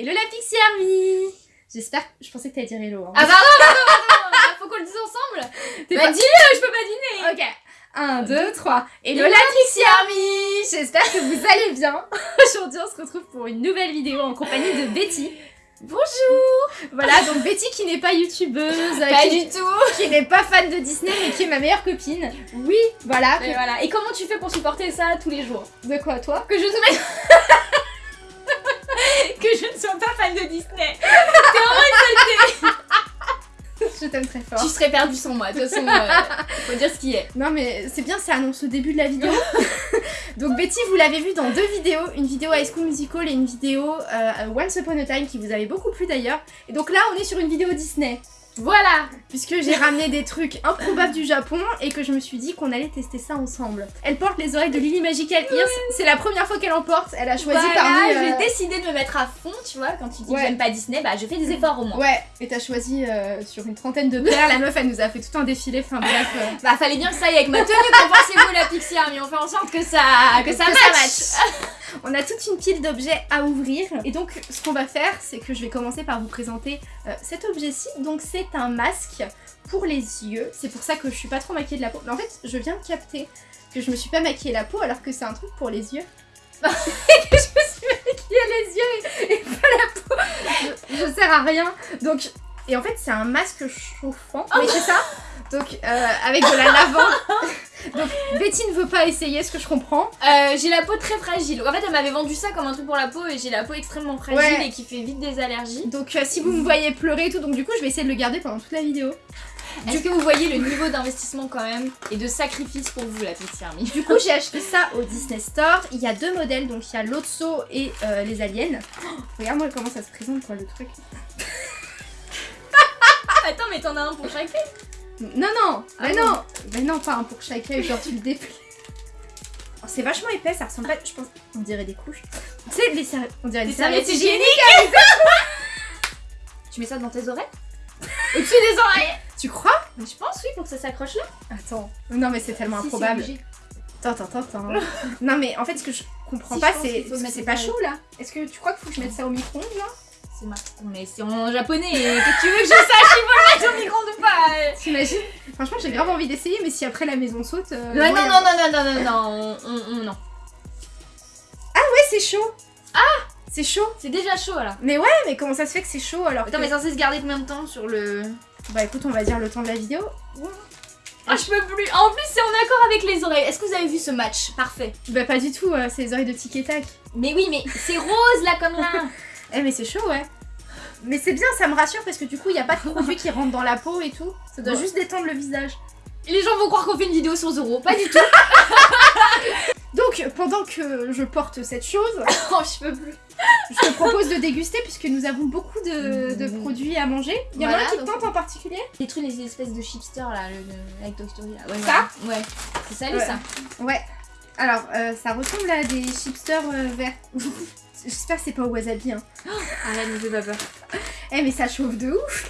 Hello la Pixie Army J'espère... Je pensais que t'allais dire hello. Hein. Ah pardon, pardon, pardon, pardon, faut qu'on le dise ensemble T'es Bah pas- dis-le, je peux pas dîner Ok. 1, 2, 3. Hello la Pixie Army J'espère que vous allez bien. Aujourd'hui, on se retrouve pour une nouvelle vidéo en compagnie de Betty. Bonjour Voilà, donc Betty qui n'est pas youtubeuse, Pas qui, du tout qui n'est pas fan de Disney, mais qui est ma meilleure copine. Oui, voilà. Et voilà, et comment tu fais pour supporter ça tous les jours? De quoi, toi? Que je ne mette... que je ne sois pas fan de Disney T'es vraiment une saleté Je t'aime très fort. Tu serais perdu sans moi, de toute façon, euh, faut dire ce qui est. Non mais c'est bien, ça annonce le début de la vidéo. Donc Betty, vous l'avez vu dans deux vidéos, une vidéo High School Musical et une vidéo euh, Once Upon a Time qui vous avait beaucoup plu d'ailleurs. Et donc là, on est sur une vidéo Disney, Voilà puisque j'ai ramené des trucs improbables du Japon et que je me suis dit qu'on allait tester ça ensemble. Elle porte les oreilles de Lily Magical Ears, c'est la première fois qu'elle en porte, elle a choisi Voilà, parmi... euh, j'ai décidé de me mettre à fond, tu vois, quand tu dis Ouais. que j'aime pas Disney, bah je fais des efforts au moins. Ouais, et t'as choisi euh, sur une trentaine de paires, la meuf elle nous a fait tout un défilé, enfin bref... euh, Bah fallait bien que ça aille avec ma tenue, qu'en pensez-vous la Pixie Army On fait en sorte que ça, que ça Que match. On a toute une pile d'objets à ouvrir et donc ce qu'on va faire c'est que je vais commencer par vous présenter euh, cet objet-ci. Donc c'est un masque pour les yeux. C'est pour ça que je suis pas trop maquillée de la peau. Mais en fait je viens de capter que je me suis pas maquillée la peau alors que c'est un truc pour les yeux. que je me suis maquillée les yeux et, et pas la peau. Je, je sers à rien. Donc et en fait c'est un masque chauffant. Oui c'est ça. Donc euh, avec de la lavande. Donc Betty ne veut pas essayer ce que je comprends? Euh, j'ai la peau très fragile. En fait, elle m'avait vendu ça comme un truc pour la peau et j'ai la peau extrêmement fragile Ouais. et qui fait vite des allergies. Donc euh, si vous me voyez pleurer et tout, donc du coup je vais essayer de le garder pendant toute la vidéo. Est-ce que vous voyez le niveau d'investissement quand même et de sacrifice pour vous, la Pixie Army Du coup j'ai acheté ça au Disney Store. Il y a deux modèles, donc il y a l'Otso et euh, les aliens. Oh, Regarde-moi comment ça se présente quoi le truc. Attends, mais t'en as un pour chaque fille Non non, Ah mais non, mais non pas un pour chacun, genre tu le déplies. Oh, c'est vachement épais, ça ressemble pas, je pense, on dirait des couches. Tu sais, les serviettes, on dirait des Des serviettes serviettes hygiéniques Tu mets ça dans tes oreilles Au-dessus des oreilles Tu crois? Mais je pense, oui, pour que ça s'accroche là. Attends, non mais c'est tellement Si, improbable. Attends, attends, attends. non mais en fait ce que je comprends Si, pas c'est c'est pas chaud là. Est-ce que tu crois qu'il faut que je mette ça au micro-ondes là? C'est ma... Mais c'est en japonais, et que tu veux que je sache s'il faut le mettre au micro-ondes ou pas euh. T'imagines Franchement, j'ai grave envie d'essayer, mais si après la maison saute. euh, Non, bon, non, non, non, non, non, non, non, on, on- on- non. Ouais, c'est chaud. Ah C'est chaud. C'est déjà chaud alors. Mais ouais, mais comment ça se fait que c'est chaud alors Attends, que- mais censé se garder combien de temps sur le. Bah écoute, on va dire le temps de la vidéo. Ah, je peux plus. En plus, c'est en accord avec les oreilles. Est-ce que vous avez vu ce match? Parfait. Bah pas du tout, euh, c'est les oreilles de tic et tac. Mais oui, mais c'est rose là comme là. Eh mais c'est chaud, ouais. Mais c'est bien, ça me rassure parce que du coup, il y a pas de produit qui rentre dans la peau et tout. Ça doit Ouais. juste détendre le visage. les gens vont croire qu'on fait une vidéo sur Zoro. Pas du tout. Donc, pendant que je porte cette chose, oh, je peux plus. je te propose de déguster puisque nous avons beaucoup de, de Mhm. produits à manger. Il y en a Voilà, un qui te donc- tente en particulier? Les trucs, les espèces de chipsters là, le, le- avec Toy Story là. Ouais, Ça? Ouais. C'est salé Ouais. ça. Ouais. Alors, euh, ça ressemble à des chipsters euh, verts. J'espère que c'est pas au wasabi, hein. Ah là, ne fais pas peur. Eh mais ça chauffe de ouf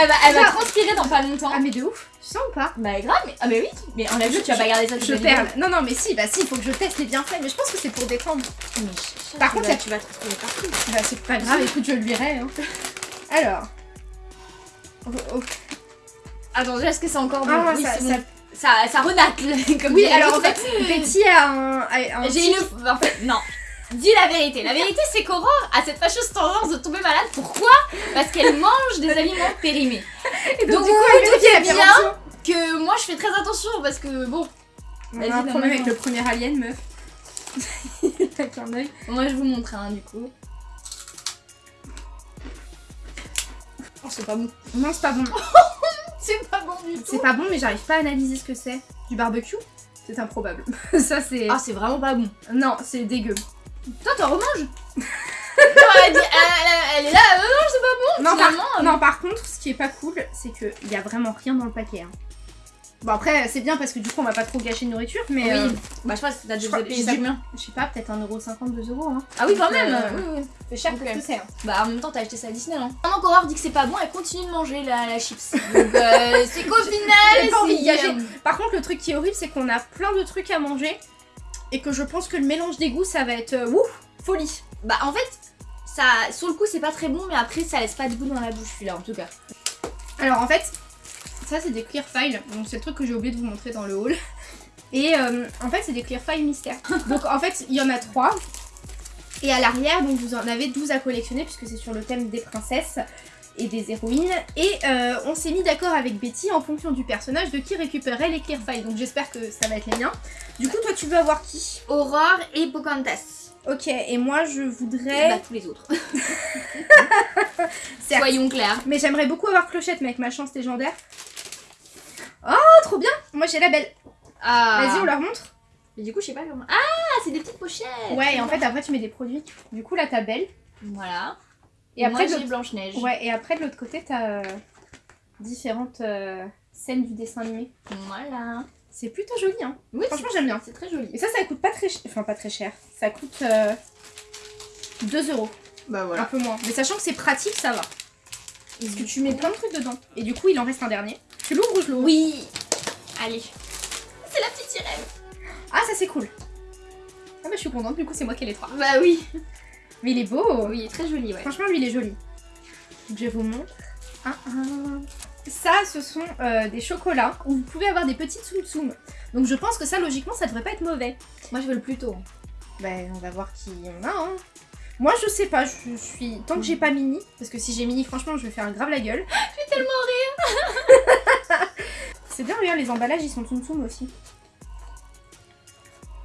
Elle va, elle va transpirer dans pas longtemps. Ah mais de ouf Tu sens ou pas? Bah grave, mais ah mais oui, mais on l'a vu, tu vas pas garder ça Je perle. Non non mais si, bah si, il faut que je teste les bienfaits, mais je pense que c'est pour détendre. Mais Par contre, ça- tu vas te retrouver partout. Bah c'est pas grave, écoute, je le lirai. Hein. Alors. Oh, oh. Attends, est-ce que c'est encore bon? Ah, Oui, ça- ça-. Ça, ça renacle, comme Oui, alors en fait, Betty a un. J'ai une... En fait, non. Dis la vérité. La vérité, c'est qu'Aurore a cette fâcheuse tendance de tomber malade. Pourquoi? Parce qu'elle mange des aliments périmés. Et Donc, du coup, elle doutez la bien. Que moi, je fais très attention parce que, bon, On a un problème avec un. le premier alien, meuf. Il a qu'un œil. moi, je vous montre, hein, du coup. Oh, c'est pas bon. Non, c'est pas bon. C'est pas bon du tout. C'est pas bon, mais j'arrive pas à analyser ce que c'est. Du barbecue? C'est improbable. Ça, c'est. Ah, c'est vraiment pas bon. Non, c'est dégueu. Toi, t'en remanges Non, elle, dit- elle- elle- elle est là, euh, non, c'est pas bon. Non par, finalement, euh, non, par contre, ce qui est pas cool, c'est qu'il y a vraiment rien dans le paquet. hein. Bon, après, c'est bien parce que du coup, on va pas trop gâcher de nourriture, mais. Oui. euh, Bah, je sais pas, t'as déjà payé ça- du combien je sais pas, peut-être 1,50€, 2€. Hein. Ah oui, quand Donc, même. euh, Oui, oui. C'est cher que c'est. hein. Bah en même temps t'as acheté ça à Disney non Pendant qu'Aurore dit que c'est pas bon, elle continue de manger la, la chips. Donc euh, c'est qu'au final c'est-. Par contre, le truc qui est horrible, c'est qu'on a plein de trucs à manger et que je pense que le mélange des goûts, ça va être euh, ouf, folie. Bah en fait, Ça, sur le coup, c'est pas très bon, mais après, ça laisse pas de goût dans la bouche, celui-là, en tout cas. Alors en fait, ça c'est des clear files, donc c'est le truc que j'ai oublié de vous montrer dans le haul. Et euh, en fait c'est des clear files mystères. Donc en fait il y en a trois. Et à l'arrière, donc vous en avez 12 à collectionner puisque c'est sur le thème des princesses et des héroïnes. Et euh, on s'est mis d'accord avec Betty en fonction du personnage de qui récupérait les clear files. Donc j'espère que ça va être les miens. Du coup toi tu veux avoir qui? Aurore et Pocahontas. Ok, et moi je Et voudrais... bah, tous les autres. Soyons clairs. Mais j'aimerais beaucoup avoir Clochette mais avec ma chance légendaire. Oh trop bien Moi j'ai la belle. Ah. Vas-y on leur montre. Mais du coup, je sais pas comment. Ah, c'est des petites pochettes. Ouais, et en fait, après, tu mets des produits. Du coup, là, t'as Belle. Voilà. Et après, j'ai Blanche-Neige. ouais, et après, de l'autre côté, t'as euh, différentes euh, scènes du dessin animé. Voilà. C'est plutôt joli, hein. Oui, Franchement, j'aime bien. c'est très joli. Et ça, ça coûte pas très cher. Enfin, pas très cher. Ça coûte euh, 2 euros. Bah Un peu moins. Mais sachant que c'est pratique, ça va. Parce que tu mets plein de trucs dedans. Et du coup, il en reste un dernier. Tu l'ouvres ou je l'ouvre? Oui. Allez. C'est la petite sirène. Ah, ça, c'est cool. Ah, bah, je suis contente. Du coup, c'est moi qui ai les trois. Bah oui. Mais il est beau. Oui, très joli, ouais. Franchement, lui, il est joli. Donc, je vous montre. Un, un. Ça, ce sont euh, des chocolats où vous pouvez avoir des petites tsum tsum. Donc, je pense que ça, logiquement, ça devrait pas être mauvais. Moi, je veux le plus tôt. Ben, on va voir qui on a. Hein. Moi, je sais pas. Je suis. Tant que j'ai pas mini, parce que si j'ai mini, franchement, je vais faire grave la gueule. Je vais tellement rire. C'est bien, regarde, les emballages, ils sont tsum tsum aussi.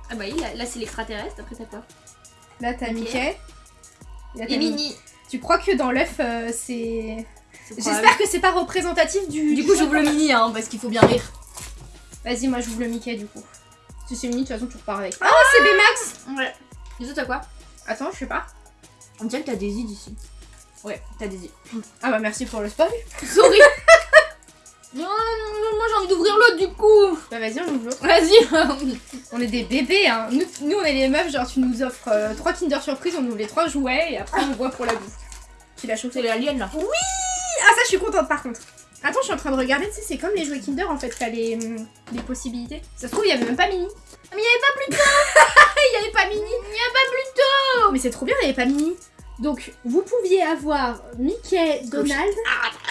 Ah bah oui, là, là, c'est l'extraterrestre. Après, t'as quoi? Là, t'as. Mickey. Et. Mini. Tu crois que dans l'œuf, euh, c'est. J'espère que c'est pas représentatif du. Du coup, j'ouvre le mini, hein, parce qu'il faut bien rire. Vas-y, moi, j'ouvre le Mickey du coup. Si c'est mini, de toute façon, tu repars avec. Ah, c'est Baymax Ouais. Les autres, t'as quoi Attends, je sais pas. On dirait que t'as des idées ici. Ouais, t'as des idées. Ah bah merci pour le spoil. Sorry. non, moi j'ai envie d'ouvrir l'autre du coup. Bah vas-y, on ouvre l'autre. Vas-y. On est des bébés, hein. Nous, nous, on est les meufs, genre tu nous offres euh, trois Kinder Surprise, on ouvre les trois jouets et après on voit pour la bouffe. Tu l'as les aliens là. Ah ça, je suis contente par contre. Attends, je suis en train de regarder, tu sais, c'est comme les jouets Kinder en fait, t'as les, hum, les possibilités. Ça se trouve, il y avait même pas Mini. Ah, mais il y avait pas plus tôt. Il y avait pas Mini Il y a pas plus tôt. Mais c'est trop bien, il y avait pas Mini. Donc, vous pouviez avoir Mickey, Donald,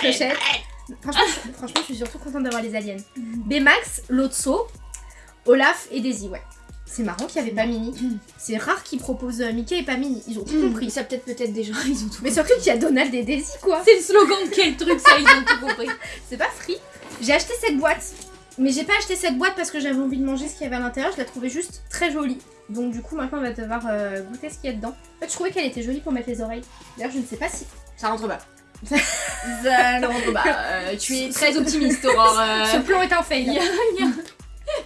Clochette. Franchement, je, franchement, je suis surtout contente d'avoir les aliens. Baymax, Lotso, Olaf et Daisy, ouais. C'est marrant qu'il n'y avait pas Mini. C'est rare qu'ils proposent euh, Mickey et pas Mini. Ils ont tout compris. Ça peut-être peut-être gens ils ont tout. Mais surtout qu'il y a Donald et Daisy, quoi. C'est le slogan de quel truc ça ils ont tout compris. C'est pas free. J'ai acheté cette boîte. Mais j'ai pas acheté cette boîte parce que j'avais envie de manger ce qu'il y avait à l'intérieur. Je la trouvais juste très jolie. Donc du coup, maintenant, on va devoir euh, goûter ce qu'il y a dedans. En fait, je trouvais qu'elle était jolie pour mettre les oreilles. D'ailleurs, je ne sais pas si... Ça rentre bas. Euh, tu es très optimiste Aurore. Euh, Ce plan est un Il y, fail. a, il y a-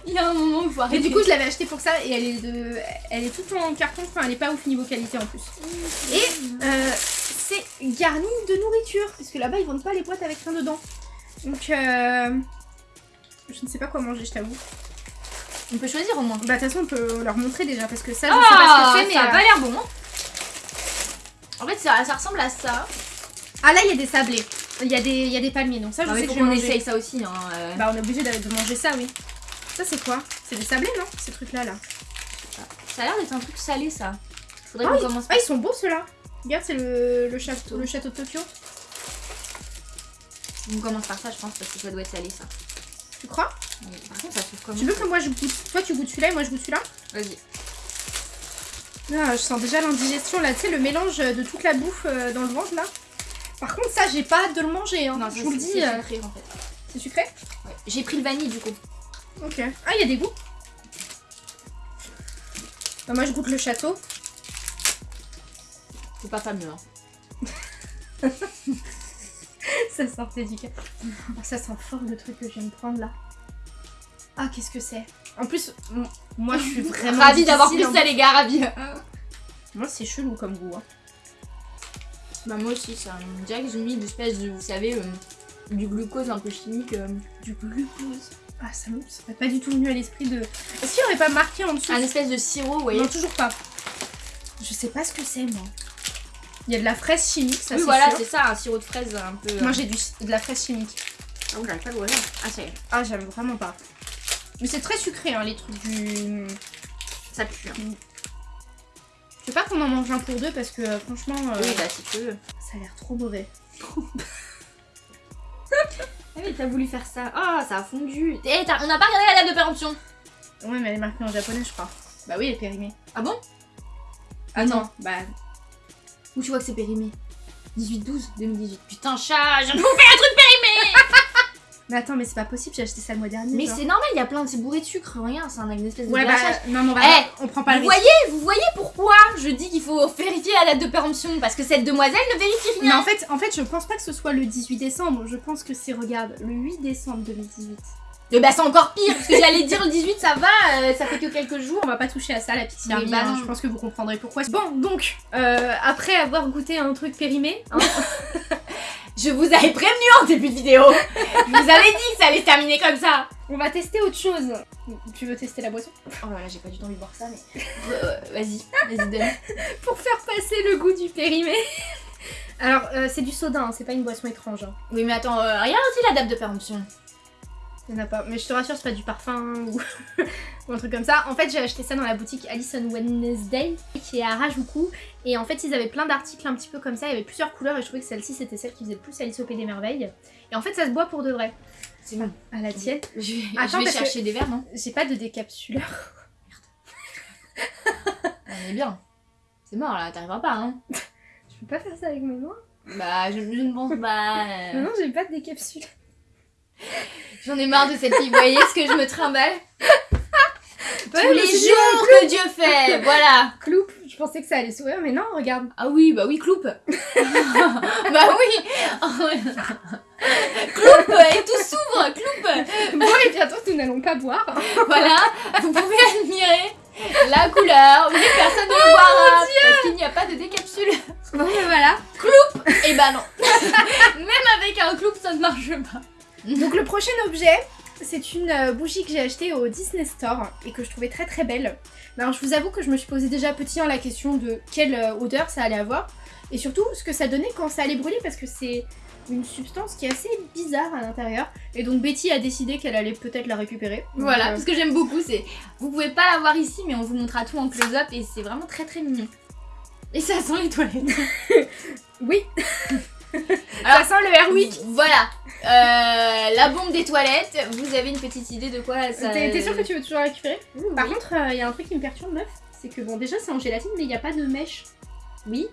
il y a un moment où il faut Et arrêter. du coup, je l'avais acheté pour ça et elle est de, elle est toute en carton. Enfin, elle est pas ouf niveau qualité en plus. Et euh, c'est garni de nourriture parce que là-bas ils vendent pas les boîtes avec rien dedans. Donc, je ne sais pas quoi manger, je t'avoue. on peut choisir au moins. Bah, de toute façon, on peut leur montrer déjà parce que ça, je sais pas ce que c'est, mais. ça a pas l'air bon. hein. En fait, ça, ça ressemble à ça. Ah, là, il y a des sablés. Il y, a des- il y a des palmiers, donc ça, je Non, mais sais faut que je vais qu'on manger. essaye ça aussi. Hein. euh. Bah, on est obligé de, de manger ça, oui. Ça, c'est quoi? C'est des sablés, non? Ces trucs-là, là. Ça a l'air d'être un truc salé, ça. Faudrait Ah, qu'on commence Ah, ils sont beaux ceux-là. Regarde, c'est le, le, château, le château de Tokyo. On commence par ça, je pense, parce que ça doit être salé, ça. Tu crois? Mais par contre, ça s'ouvre comment Tu veux que moi je goûte Toi, tu goûtes celui-là et moi je goûte celui-là? Vas-y. Ah, je sens déjà l'indigestion là, tu sais, le mélange de toute la bouffe euh, dans le ventre là. Par contre, ça, j'ai pas hâte de le manger, hein. Non, je vous le dis. c'est euh, sucré, en fait. C'est sucré Ouais. J'ai pris le vanille, du coup. Ok. Ah, il y a des goûts. Bah, moi, je goûte le château. C'est pas fameux, hein. ça sortait du cœur. Oh, ça sent fort le truc que je viens de prendre là. Ah, qu'est-ce que c'est? En plus, moi, je suis vraiment. Ravi d'avoir pris difficile, ça, les gars, ravi. hein. Moi, c'est chelou comme goût. hein. Bah, moi aussi, ça. On dirait que j'ai mis une espèce de, vous savez, euh, du glucose un peu chimique. euh, Du glucose. Ah, ça me ça m'est pas du tout venu à l'esprit de. Est-ce qu'il y aurait pas marqué en dessous un espèce de sirop, vous voyez. Non, toujours pas. Je sais pas ce que c'est, moi. Il y a de la fraise chimique, ça oui, c'est voilà, c'est ça, un sirop de fraise un peu. euh, Moi, j'ai du- de la fraise chimique. Ah, oui, j'arrive pas à l'ouvrir. Ah, ça y est. Ah, j'aime vraiment pas. Mais c'est très sucré, hein, les trucs du. Ça pue. hein. Je veux pas qu'on en mange un pour deux parce que euh, franchement, euh, Oui, bah si tu veux. ça a l'air trop mauvais. Ah mais t'as voulu faire ça. Ah, ça a fondu. Eh, t'as- on n'a pas regardé la date de péremption. Ouais, mais elle est marquée en japonais, je crois. Bah oui, elle est périmée. Ah bon? Attends, bah. Où tu vois que c'est périmé? 18-12 2018. Putain, chat, je viens de vous faire un truc Mais attends, mais c'est pas possible, j'ai acheté ça le mois dernier. Mais c'est normal, il y a plein de... C'est bourré de sucre, rien, c'est un une espèce de Ouais, bah. Non, mais on va. Eh, on prend pas le Vous risque. voyez, vous voyez pourquoi je dis qu'il faut vérifier la date de péremption Parce que cette demoiselle ne vérifie Mais rien. en fait, en fait, je pense pas que ce soit le 18 décembre. Je pense que c'est, regarde, le 8 décembre 2018. Et bah c'est encore pire, parce que j'allais dire le 18, ça va, euh, ça fait que quelques jours. On va pas toucher à ça, la petite Mais Army, bah hein. Je pense que vous comprendrez pourquoi. Bon, donc, euh, après avoir goûté un truc périmé, hein, Je vous avais prévenu en début de vidéo. je vous avais dit que ça allait se terminer comme ça. on va tester autre chose. Tu veux tester la boisson? Oh là là, j'ai pas du tout envie de voir ça, mais... Euh, vas-y, vas-y, donne. Pour faire passer le goût du périmé. Alors, euh, c'est du soda, hein, c'est pas une boisson étrange. hein. Oui, mais attends, euh, regarde aussi la date de péremption. Il y en a pas. Mais je te rassure, c'est pas du parfum ou... ou un truc comme ça. En fait, j'ai acheté ça dans la boutique Alice on Wednesday qui est à Harajuku. Et en fait, ils avaient plein d'articles un petit peu comme ça. Il y avait plusieurs couleurs et je trouvais que celle-ci c'était celle qui faisait le plus Alice au Pays des Merveilles. Et en fait, ça se boit pour de vrai. C'est bon. À la tienne. Je vais, Attends, je vais chercher des verres, non? J'ai pas de décapsuleur. On est bien. C'est mort là, t'arriveras pas, hein Je peux pas faire ça avec mes mains. Bah, je, je ne pense pas. euh. Non, non, j'ai pas de décapsuleur. J'en ai marre de cette fille, vous voyez ce que je me trimballe Tous mais les jours que Dieu fait, voilà Cloupe. Je pensais que ça allait sourire, mais non, regarde. Ah oui, bah oui, cloupe Bah oui Cloupe Et tout s'ouvre, cloupe Bon, et bientôt, nous n'allons pas boire. Voilà, vous pouvez admirer la couleur, oui, personne ne le boira, parce qu'il n'y a pas de décapsule. Bon, voilà. Et bah non Même avec un cloupe, ça ne marche pas. Donc le prochain objet, c'est une euh, bougie que j'ai achetée au Disney Store et que je trouvais très très belle. Mais Alors je vous avoue que je me suis posé déjà petit en la question de quelle euh, odeur ça allait avoir et surtout ce que ça donnait quand ça allait brûler parce que c'est une substance qui est assez bizarre à l'intérieur et donc Betty a décidé qu'elle allait peut-être la récupérer. Voilà, euh, parce que j'aime beaucoup, c'est... Vous pouvez pas la voir ici, mais on vous montrera tout en close-up, et c'est vraiment très très mignon. Et ça sent les toilettes. Oui. Alors, ça sent le Airwick. Voilà, Euh, la bombe des toilettes, vous avez une petite idée de quoi ça... T'es sûre que tu veux toujours récupérer? Par oui. contre, il y a un truc qui me perturbe meuf, c'est que bon déjà c'est en gélatine mais il n'y a pas de mèche. Oui.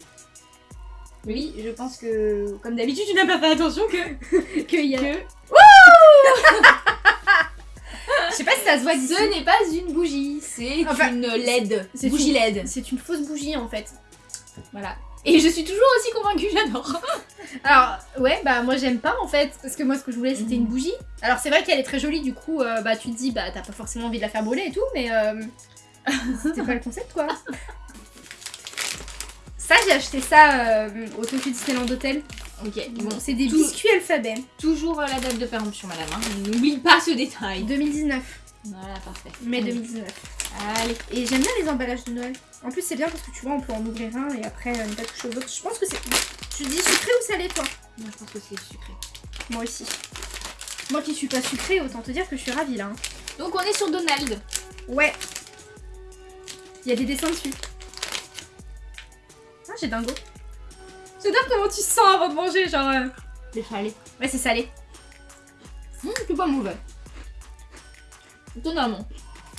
Oui, je pense que, comme d'habitude, tu n'as pas fait attention que... Que y a... que Je sais pas si ça se voit d'ici. ce n'est pas une bougie, c'est Enfin, une LED. c'est Bougie une- LED. C'est une fausse bougie en fait. Voilà. Et je suis toujours aussi convaincue, j'adore. Alors, ouais, bah moi j'aime pas en fait, parce que moi ce que je voulais c'était Mhm. une bougie. Alors c'est vrai qu'elle est très jolie, du coup, euh, bah tu te dis, bah t'as pas forcément envie de la faire brûler et tout, mais euh, c'était pas le concept quoi. Ça, j'ai acheté ça euh, au Tokyo Disneyland Hotel. Ok, Bon, bon, c'est des tout- biscuits alphabet. toujours euh, la date de péremption, madame. hein. N'oublie pas ce détail. 2019, Voilà, parfait. mai Allez. 2019. Allez. Et j'aime bien les emballages de Noël. En plus, c'est bien parce que tu vois, on peut en ouvrir un et après euh, ne pas toucher aux autres. Je pense que c'est. Tu dis sucré ou salé, toi? Moi, je pense que c'est sucré. Moi aussi. Moi qui suis pas sucrée, autant te dire que je suis ravie là. hein. Donc, on est sur Donald. Ouais. Il y a des dessins dessus. Ah, j'ai dingo. J'adore comment tu sens avant de manger, genre. euh, C'est salé. Ouais, c'est salé. Hum, c'est pas mauvais. Étonnamment.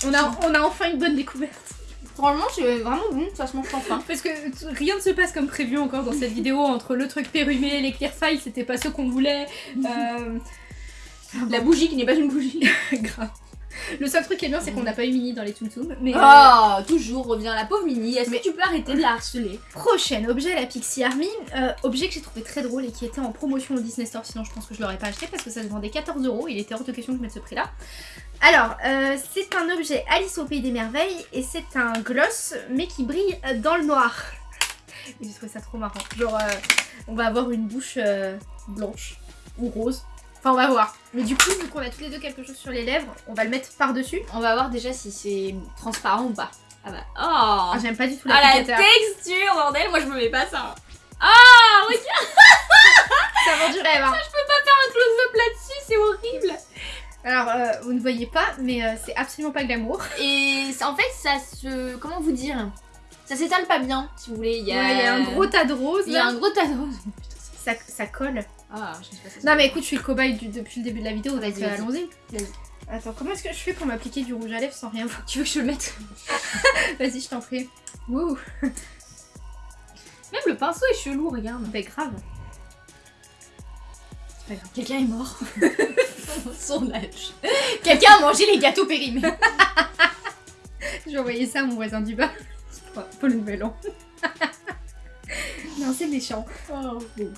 On a, on a enfin une bonne découverte. Franchement, c'est vraiment bon, ça se mange faim. Parce que rien ne se passe comme prévu encore dans cette vidéo entre le truc pérumé, les clear files, c'était pas ce qu'on voulait. Euh, La bougie qui n'est pas une bougie. grave. Le seul truc qui est bien, c'est qu'on n'a pas eu Mini dans les Tsum. Mais euh, Oh, toujours revient la pauvre Mini. Est-ce Mais- que tu peux arrêter de la harceler prochain objet, la Pixie Army. Euh, objet que j'ai trouvé très drôle et qui était en promotion au Disney Store, sinon je pense que je l'aurais pas acheté parce que ça se vendait 14 euros. Il était hors de question que je mette ce prix-là. Alors, euh, c'est un objet Alice au Pays des Merveilles et c'est un gloss, mais qui brille dans le noir. J'ai trouvé ça trop marrant. Genre, on va avoir une bouche blanche ou rose. Enfin, on va voir. Mais du coup, vu qu'on a tous les deux quelque chose sur les lèvres, on va le mettre par-dessus. On va voir déjà si c'est transparent ou pas. Ah bah. Oh Ah, j'aime pas du tout Ah la l'applicateur. texture, bordel, moi je me mets pas ça. Ah, regarde, ça vend du rêve. hein. je peux pas faire un close-up là-dessus, c'est horrible. Alors, euh, vous ne voyez pas, mais euh, c'est absolument pas glamour. Et en fait, ça se. Comment vous dire? Ça s'étale pas bien, si vous voulez. Il y a, Ouais, il y a un gros tas de roses Il y a un gros tas de roses. Ça, ça colle. Ah, je sais pas si Non mais écoute, je suis le cobaye du- depuis le début de la vidéo, donc Vas-y, euh, vas-y. allons-y. Attends, comment est-ce que je fais pour m'appliquer du rouge à lèvres sans rien voir Tu veux que je le mette? Vas-y, je t'en prie. Wouh, Même le pinceau est chelou, regarde. bah grave. Quelqu'un est mort. Son âge. Quelqu'un a mangé les gâteaux périmés. J'ai envoyé ça à mon voisin du bas. Pour- Pour le nouvel an. non, c'est méchant. Oh, bon.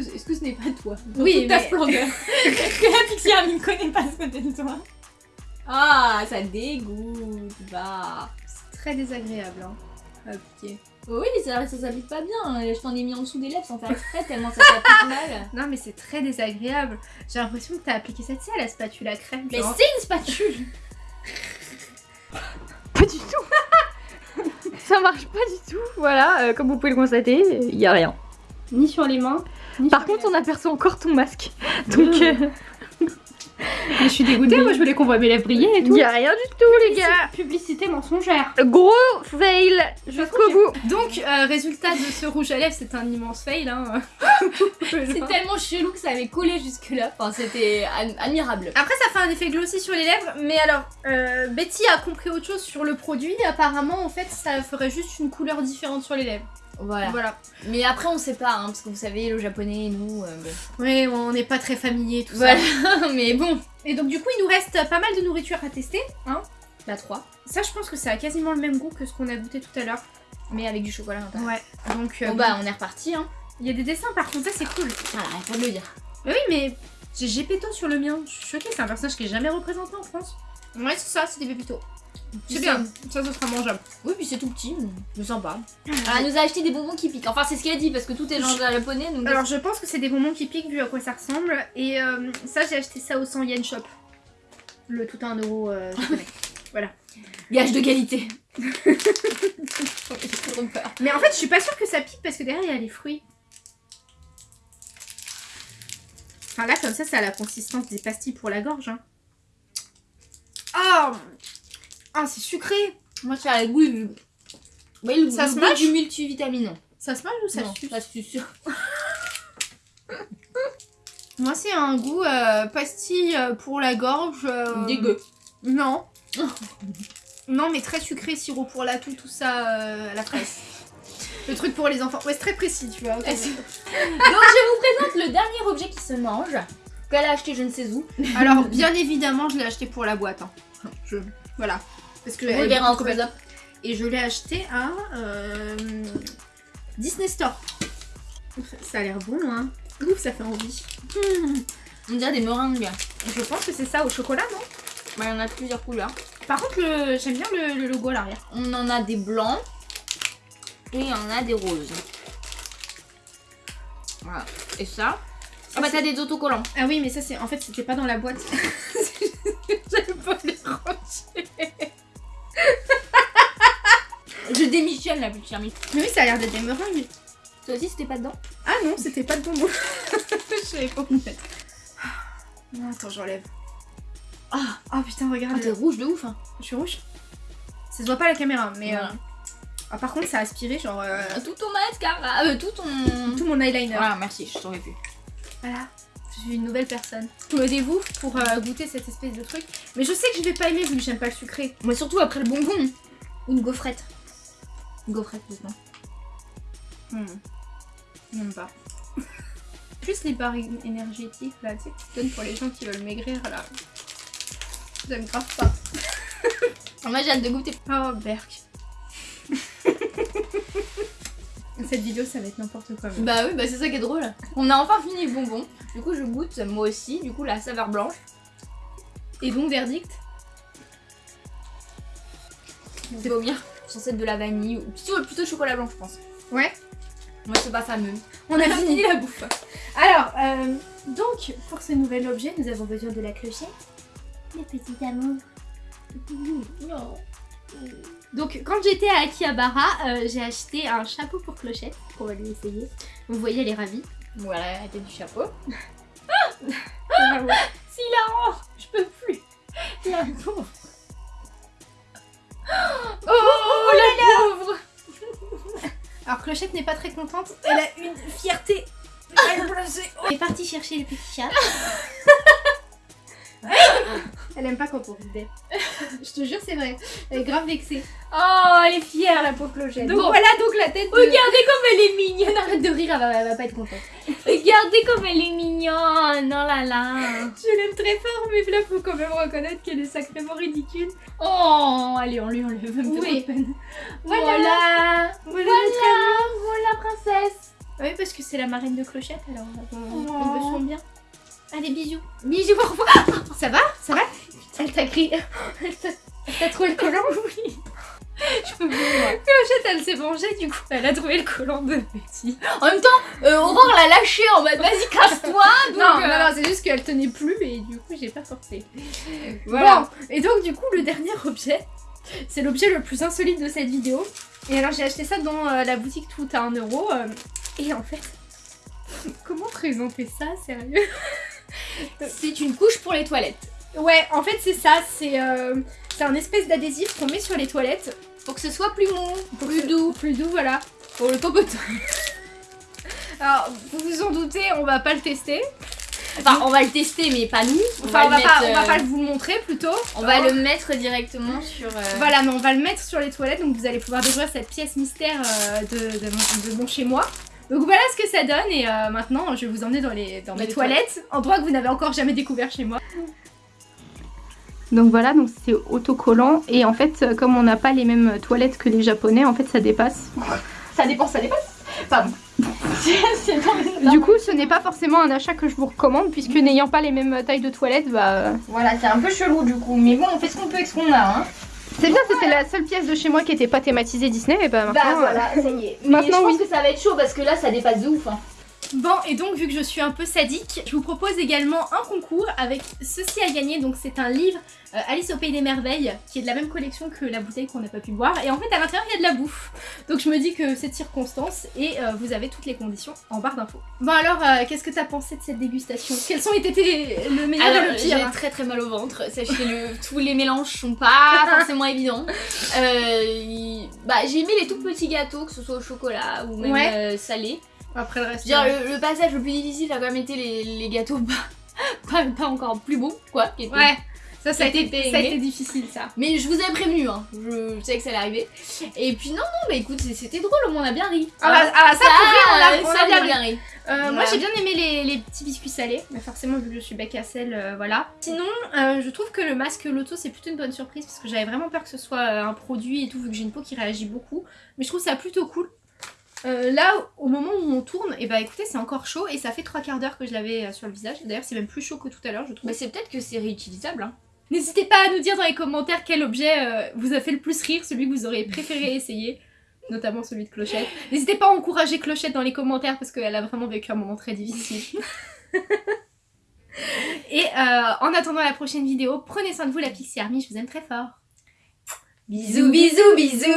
Est-ce que, ce n'est pas toi? Dans Oui, toute ta mais- splendeur. Est-ce que la Pixie Army ne connaît pas ce côté de toi Ah, ça dégoûte. Bah. C'est très désagréable, hein. à appliquer. Oui, ça, ça s'applique pas bien. Je t'en ai mis en dessous des lèvres sans faire exprès tellement ça s'applique mal. Non, mais c'est très désagréable. J'ai l'impression que t'as appliqué ça, tu sais, à la spatule à crème. Mais genre. c'est une spatule Pas du tout. Ça marche pas du tout. Voilà, euh, comme vous pouvez le constater, il y a rien. Ni sur les mains. Ni Par contre, on aperçoit encore ton masque. Donc, euh, Mais je suis dégoûtée, moi je voulais qu'on voit mes lèvres briller et il tout. y a rien du tout, les gars. Publicité mensongère. Gros fail jusqu'au bout. Donc, euh, résultat de ce rouge à lèvres, c'est un immense fail. Hein. C'est tellement chelou que ça avait collé jusque-là. Enfin, c'était ad- admirable. Après, ça fait un effet glossy sur les lèvres, mais alors, euh, Betty a compris autre chose sur le produit. Apparemment, en fait, ça ferait juste une couleur différente sur les lèvres. Voilà. Voilà. Mais après, on sait pas, hein, parce que vous savez, le japonais, nous. euh, bon. Oui, on n'est pas très familier, tout Voilà, ça. mais bon. Et donc, du coup, il nous reste pas mal de nourriture à tester. Hein. La 3. Ça, je pense que ça a quasiment le même goût que ce qu'on a goûté tout à l'heure. Mais avec du chocolat l'intérieur. Ouais. Donc, euh, Bon bah, on est reparti, hein. il y a des dessins, par contre, ça c'est cool. Voilà, pas de le dire. Mais oui, mais j'ai Gepetto sur le mien. Je suis choquée, c'est un personnage qui est jamais représenté en France. Ouais, c'est ça, c'est des Pépito. C'est bien, ça, ce sera mangeable. Oui, puis c'est tout petit, mais sympa. Alors, elle nous a acheté des bonbons qui piquent. Enfin, c'est ce qu'elle a dit, parce que tout est le japonais, donc. Alors, je pense que c'est des bonbons qui piquent vu à quoi ça ressemble. Et euh, ça, j'ai acheté ça au 100 yen shop. Le tout à 1 euro euh, japonais. Gage de qualité. Mais en fait, je suis pas sûre que ça pique parce que derrière, il y a les fruits. Enfin, là, comme ça, ça a la consistance des pastilles pour la gorge. Hein. Ah Ah, c'est sucré Moi, ça a le goût du. Oui, le, Ça se mâche du multivitamine. Ça se mange ou ça non, suce ça se suce. Moi, c'est un goût euh, pastille euh, pour la gorge. euh, Dégueu. Non. non, mais très sucré, sirop pour la toux, tout ça euh, à la fraise. Le truc pour les enfants. Ouais, c'est très précis, tu vois. Donc, je vous présente le dernier objet qui se mange. Qu'elle a acheté je ne sais où. Alors, bien évidemment, je l'ai acheté pour la boîte. hein. Je... Voilà. Parce que Vous verrez en close-up. Et je l'ai acheté à euh, Disney Store. Ça a l'air bon, hein. Ouf, ça fait envie. On dirait des meringues. Je pense que c'est ça au chocolat, non? Bah, il y en a de plusieurs couleurs. Par contre, le... j'aime bien le, le logo à l'arrière. On en a des blancs. Et il y en a des roses. Voilà. Et ça? Ah bah t'as des autocollants. Ah oui, mais ça, c'est en fait, c'était pas dans la boîte. J'avais pas les ranger. Je démissionne la petite. Mais oui, ça a l'air d'être des meringues. Toi aussi c'était pas dedans? Ah non, c'était pas de bonbons. Je savais pas où mettre. Non, attends, j'enlève. Ah, oh, putain, Ah regarde. t'es rouge de ouf hein. Je suis rouge. Ça se voit pas à la caméra, mais. Voilà. euh, ah, par contre, ça a aspiré genre euh, Tout ton mascara, euh, tout ton... tout mon eyeliner. Voilà merci, je t'aurais pu. Voilà. Je suis une nouvelle personne. Dévoue pour euh, goûter cette espèce de truc. Mais je sais que je vais pas aimer vu que j'aime pas le sucré. Mais surtout après le bonbon. Une gaufrette. Une gaufrette maintenant. Hmm. J'aime pas. Plus les barres énergétiques là, tu sais, que tu donnes pour les gens qui veulent maigrir là. J'aime grave pas. Moi j'ai hâte de goûter. Oh, Berk. Cette vidéo, ça va être n'importe quoi. mais- Bah oui, bah c'est ça qui est drôle. On a enfin fini le bonbon. Du coup je goûte moi aussi, du coup la saveur blanche. Et donc, verdict C'est vomir. Censé être de la vanille ou plutôt, plutôt chocolat blanc je pense. Ouais. Moi c'est pas fameux. On a fini. la bouffe. Alors, euh, donc, pour ce nouvel objet, nous avons besoin de la clochette. Les petits amours. Non. Donc, quand j'étais à Akihabara, euh, j'ai acheté un chapeau pour clochette, qu'on va lui essayer. Vous voyez, elle est ravie. Voilà la tête du chapeau. Ah ouais. Si la je peux plus. La pauvre. Oh, la pauvre. Alors Clochette n'est pas très contente, elle a une fierté. Elle est partie chercher le petit chat. Elle aime pas quand on d'elle. Je te jure, c'est vrai. Elle est grave vexée. Oh, elle est fière, la pauvre clochette. Donc Bon, voilà donc la tête de... Regardez comme elle est mignonne. Arrête de rire, elle va, elle va pas être contente. Regardez comme elle est mignonne. Oh là là. Je l'aime très fort, mais là, faut quand même reconnaître qu'elle est sacrément ridicule. Oh, allez, on lui enlève un peu de peine. Voilà. Voilà. Voilà, Voilà, voilà, princesse. Oui, parce que c'est la marraine de Clochette, alors on, Oh. on sent bien. Allez, bisous. Bisous, au revoir. Ça va? Ça va? Elle t'a crié. Elle t'a elle t'a trouvé le collant Oui. Je peux plus, moi. Clochette, elle s'est vengée, du coup. Elle a trouvé le collant de Betty. En même temps, euh, Aurore l'a lâché en mode vas-y, casse-toi. non, euh, non, non, c'est juste qu'elle tenait plus et du coup, j'ai pas forcé. Voilà. Bon, et donc, du coup, le dernier objet, c'est l'objet le plus insolite de cette vidéo. Et alors, j'ai acheté ça dans euh, la boutique Tout à 1€. euro. euh, et en fait, comment présenter ça, sérieux? C'est une couche pour les toilettes. Ouais, en fait, c'est ça. C'est euh, c'est un espèce d'adhésif qu'on met sur les toilettes. Pour que ce soit plus mou, Pour plus que- doux. Plus doux, voilà. Pour le popotin. Alors, vous vous en doutez, on va pas le tester. Enfin, on va le tester, mais pas nous. Enfin, on va, pas, on va euh, pas vous le montrer plutôt. On va le mettre directement sur. euh, Voilà, mais on va le mettre sur les toilettes, donc vous allez pouvoir découvrir cette pièce mystère euh, de, de mon, de mon chez moi. Donc voilà ce que ça donne, et euh, maintenant je vais vous emmener dans, les, dans mes les toilettes, endroit que vous n'avez encore jamais découvert chez moi. Donc voilà, donc c'est autocollant et en fait euh, comme on n'a pas les mêmes toilettes que les japonais, en fait ça dépasse. Ça dépend, ça dépasse. Pardon. Du coup ce n'est pas forcément un achat que je vous recommande puisque n'ayant pas les mêmes tailles de toilettes, bah euh, Voilà, c'est un peu chelou du coup. Mais bon, on fait ce qu'on peut avec ce qu'on a. Hein. c'est bien, c'était la seule pièce de chez moi qui était pas thématisée Disney et bah maintenant. Bah euh, voilà, ça y est. Mais Maintenant, je pense oui. que ça va être chaud parce que là, ça dépasse de ouf. Hein. Bon, et donc vu que je suis un peu sadique, je vous propose également un concours avec ceci à gagner. Donc c'est un livre euh, Alice au Pays des Merveilles, qui est de la même collection que la bouteille qu'on n'a pas pu boire. Et en fait à l'intérieur il y a de la bouffe. Donc je me dis que c'est de circonstance et euh, vous avez toutes les conditions en barre d'infos. Bon alors, euh, qu'est-ce que t'as pensé de cette dégustation? Quels ont été tes- le meilleur Alors, et le j'ai pire? très très mal au ventre. Sachez-le, tous les mélanges sont pas forcément évidents. Bah, j'ai aimé les tout petits gâteaux, que ce soit au chocolat ou même Ouais. salé. Après le reste. Dire, le, le passage le plus difficile a quand même été les, les gâteaux pas, pas, pas encore plus beaux, quoi. qui étaient- Ouais, ça, ça a, été, ça a été difficile ça. Mais je vous avais prévenu, hein. je, je savais que ça allait arriver. Et puis non, non, bah écoute, c'était drôle, au moins on a bien ri. Ah, bah, ah, ça, pour vrai, on a, euh, on ça, a bien ri. ri. Euh, Moi j'ai bien aimé les, les petits biscuits salés, mais forcément vu que je suis bac à sel, euh, voilà. Sinon, euh, je trouve que le masque Loto c'est plutôt une bonne surprise parce que j'avais vraiment peur que ce soit euh, un produit et tout vu que j'ai une peau qui réagit beaucoup. Mais je trouve ça plutôt cool. Euh, là, au moment où on tourne, et bah écoutez, c'est encore chaud et ça fait trois quarts d'heure que je l'avais euh, sur le visage. D'ailleurs, c'est même plus chaud que tout à l'heure, je trouve. Bah c'est peut-être que c'est réutilisable. Hein. N'hésitez pas à nous dire dans les commentaires quel objet euh, vous a fait le plus rire, celui que vous auriez préféré essayer, notamment celui de Clochette. N'hésitez pas à encourager Clochette dans les commentaires parce qu'elle a vraiment vécu un moment très difficile. Et euh, en attendant la prochaine vidéo, prenez soin de vous la Pixie Army, je vous aime très fort. Bisous, bisous, bisous